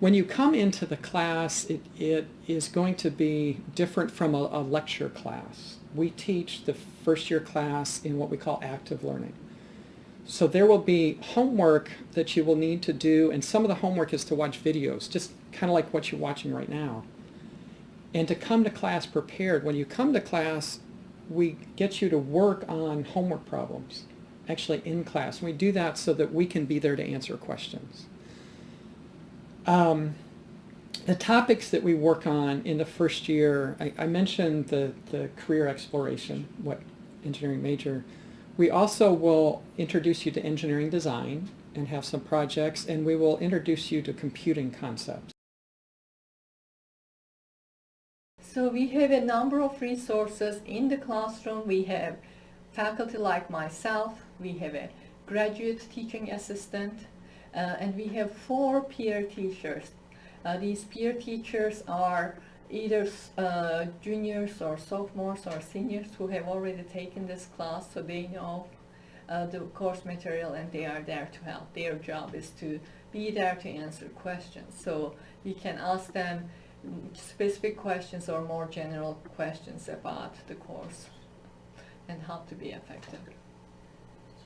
when you come into the class, it, it is going to be different from a, a lecture class. We teach the first year class in what we call active learning. So there will be homework that you will need to do, and some of the homework is to watch videos, just kind of like what you're watching right now. And to come to class prepared. When you come to class, we get you to work on homework problems, actually in class. And we do that so that we can be there to answer questions. Um, the topics that we work on in the first year, I, I mentioned the, the career exploration, what engineering major. We also will introduce you to engineering design and have some projects, and we will introduce you to computing concepts. So we have a number of resources in the classroom. We have faculty like myself. We have a graduate teaching assistant. Uh, and we have four peer teachers. Uh, these peer teachers are either uh, juniors or sophomores or seniors who have already taken this class so they know uh, the course material and they are there to help. Their job is to be there to answer questions. So you can ask them specific questions or more general questions about the course and how to be effective.